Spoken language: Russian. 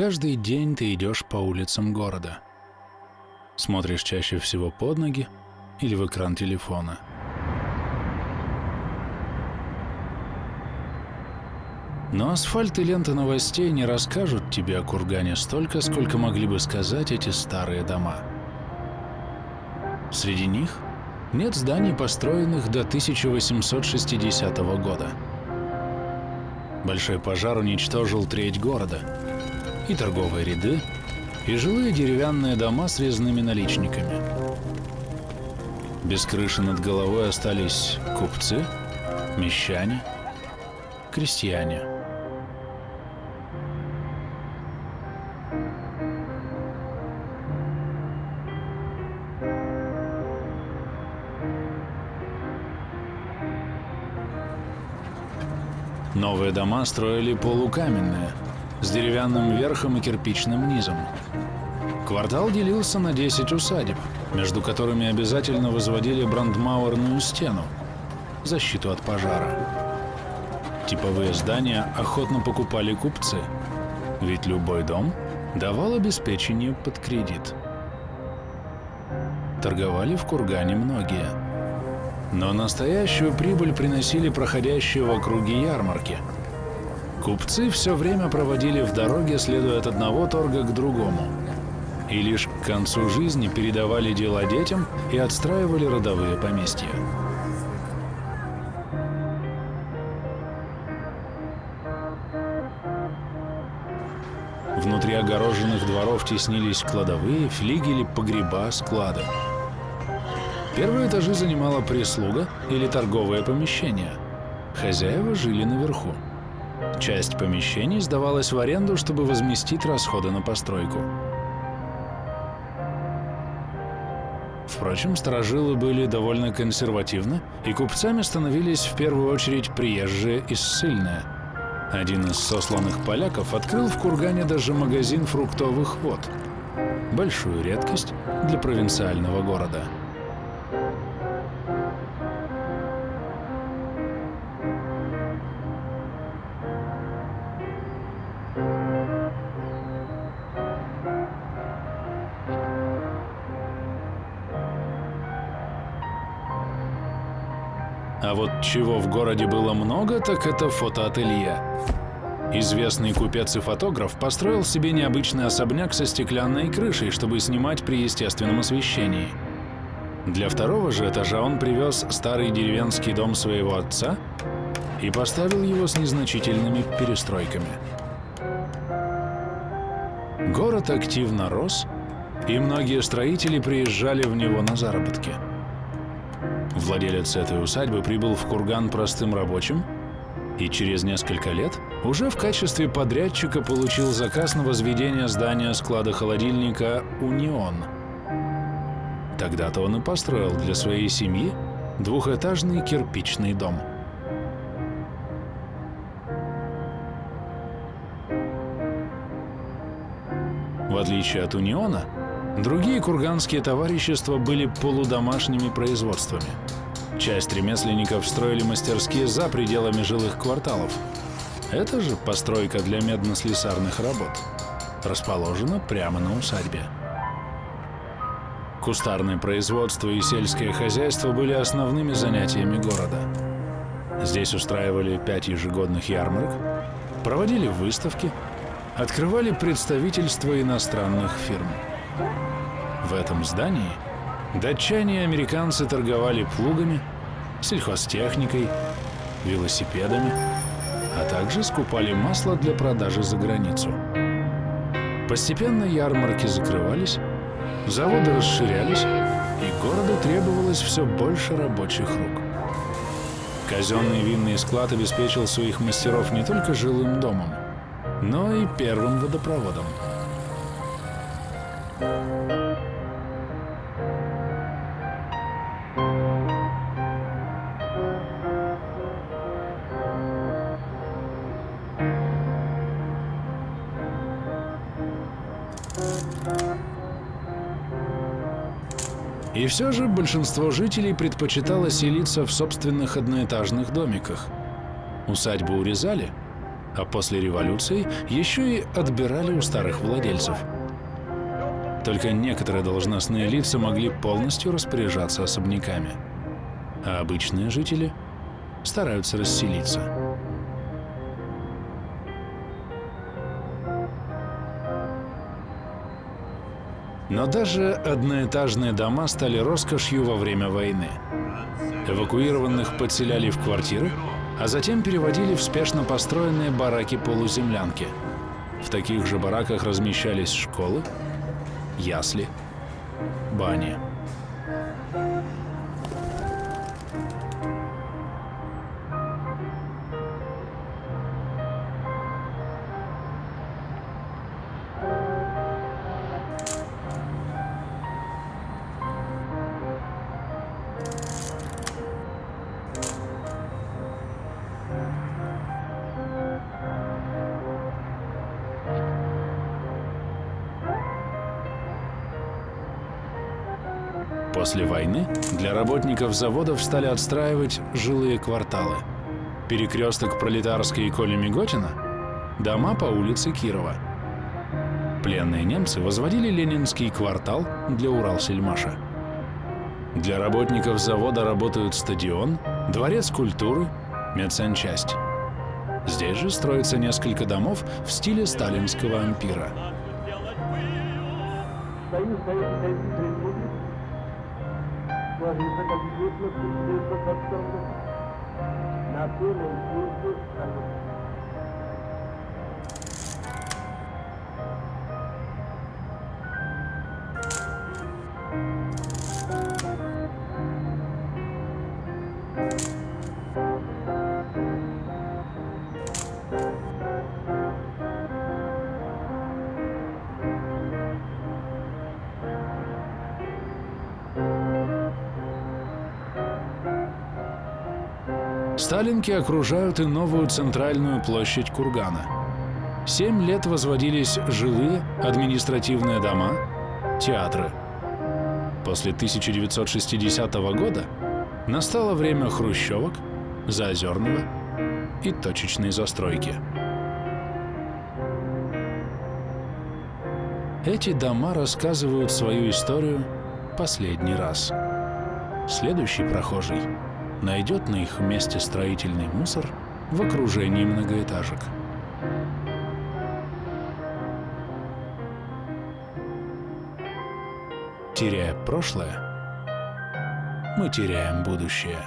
каждый день ты идешь по улицам города. Смотришь чаще всего под ноги или в экран телефона. Но асфальт и лента новостей не расскажут тебе о кургане столько, сколько могли бы сказать эти старые дома. Среди них нет зданий, построенных до 1860 года. Большой пожар уничтожил треть города. И торговые ряды, и жилые деревянные дома с резными наличниками. Без крыши над головой остались купцы, мещане, крестьяне. Новые дома строили полукаменные, с деревянным верхом и кирпичным низом. Квартал делился на 10 усадеб, между которыми обязательно возводили брандмауэрную стену, защиту от пожара. Типовые здания охотно покупали купцы, ведь любой дом давал обеспечение под кредит. Торговали в Кургане многие – но настоящую прибыль приносили проходящие в округе ярмарки. Купцы все время проводили в дороге, следуя от одного торга к другому. И лишь к концу жизни передавали дела детям и отстраивали родовые поместья. Внутри огороженных дворов теснились кладовые, флигели, погреба, склады. Первые этажи занимала прислуга или торговое помещение. Хозяева жили наверху. Часть помещений сдавалась в аренду, чтобы возместить расходы на постройку. Впрочем, сторожилы были довольно консервативны, и купцами становились в первую очередь приезжие и ссыльные. Один из сосланных поляков открыл в Кургане даже магазин фруктовых вод. Большую редкость для провинциального города. А вот чего в городе было много, так это фотоателье. Известный купец и фотограф построил себе необычный особняк со стеклянной крышей, чтобы снимать при естественном освещении. Для второго же этажа он привез старый деревенский дом своего отца и поставил его с незначительными перестройками. Город активно рос, и многие строители приезжали в него на заработки. Владелец этой усадьбы прибыл в Курган простым рабочим и через несколько лет уже в качестве подрядчика получил заказ на возведение здания склада холодильника «Унион». Тогда-то он и построил для своей семьи двухэтажный кирпичный дом. В отличие от «Униона», Другие курганские товарищества были полудомашними производствами. Часть ремесленников строили мастерские за пределами жилых кварталов. Это же постройка для медно-слесарных работ. Расположена прямо на усадьбе. Кустарное производство и сельское хозяйство были основными занятиями города. Здесь устраивали пять ежегодных ярмарок, проводили выставки, открывали представительства иностранных фирм. В этом здании датчане и американцы торговали плугами, сельхозтехникой, велосипедами, а также скупали масло для продажи за границу. Постепенно ярмарки закрывались, заводы расширялись, и городу требовалось все больше рабочих рук. Казенный винный склад обеспечил своих мастеров не только жилым домом, но и первым водопроводом. И все же большинство жителей предпочитало селиться в собственных одноэтажных домиках. Усадьбу урезали, а после революции еще и отбирали у старых владельцев. Только некоторые должностные лица могли полностью распоряжаться особняками, а обычные жители стараются расселиться. Но даже одноэтажные дома стали роскошью во время войны. Эвакуированных подселяли в квартиры, а затем переводили в спешно построенные бараки-полуземлянки. В таких же бараках размещались школы, ясли, бани. После войны для работников заводов стали отстраивать жилые кварталы. Перекресток Пролетарской и Коли Миготина, дома по улице Кирова. Пленные немцы возводили Ленинский квартал для Уралсельмаша. Для работников завода работают стадион, дворец культуры, медсанчасть. Здесь же строится несколько домов в стиле сталинского ампира. sua vida da minúscula tristeza da samba. Nascer no curso, a Сталинки окружают и новую центральную площадь Кургана. Семь лет возводились жилые, административные дома, театры. После 1960 года настало время хрущевок, заозерного и точечной застройки. Эти дома рассказывают свою историю последний раз. Следующий прохожий найдет на их месте строительный мусор в окружении многоэтажек. Теряя прошлое, мы теряем будущее.